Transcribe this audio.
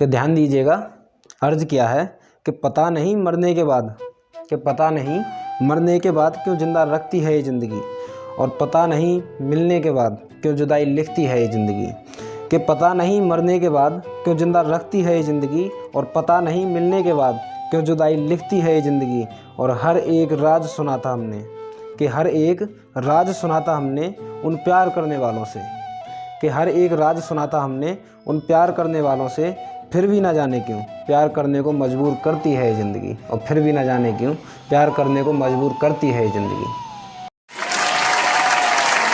कि ध्यान दीजिएगा, अर्ज़ किया है कि पता नहीं मरने के बाद, कि पता नहीं मरने के बाद क्यों ज़िंदा रखती है ये ज़िंदगी, और पता नहीं मिलने के बाद क्यों जुदाई लिखती है ये ज़िंदगी, कि पता नहीं मरने के बाद क्यों ज़िंदा रखती है ये ज़िंदगी, और पता नहीं मिलने के बाद क्यों जुदाई लिखती है ये ज़िंदगी, और हर एक राज सुना था हमने, कि हर एक राज सुना था हमने उन प्यार करने वालों से। कि हर एक राज सुना था हमने उन प्यार करने वालों से, फिर भी ना जाने क्यों? प्यार करने को मजबूर करती है ज़िंदगी। और फिर भी ना जाने क्यों? प्यार करने को मजबूर करती है ज़िंदगी।